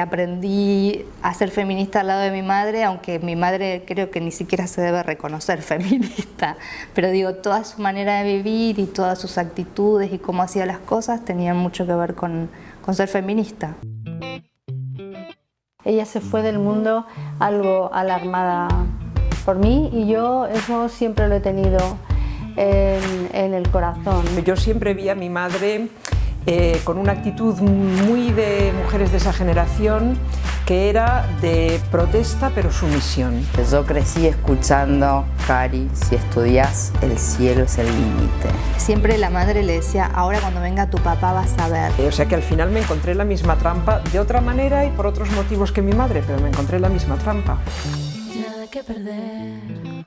Aprendí a ser feminista al lado de mi madre, aunque mi madre creo que ni siquiera se debe reconocer feminista, pero digo, toda su manera de vivir y todas sus actitudes y cómo hacía las cosas tenían mucho que ver con, con ser feminista. Ella se fue del mundo algo alarmada por mí y yo eso siempre lo he tenido en, en el corazón. Yo siempre vi a mi madre eh, con una actitud muy de mujeres de esa generación que era de protesta pero sumisión. Yo crecí escuchando, Cari, si estudias, el cielo es el límite. Siempre la madre le decía, ahora cuando venga tu papá vas a ver. O sea que al final me encontré la misma trampa de otra manera y por otros motivos que mi madre, pero me encontré la misma trampa. Nada que perder.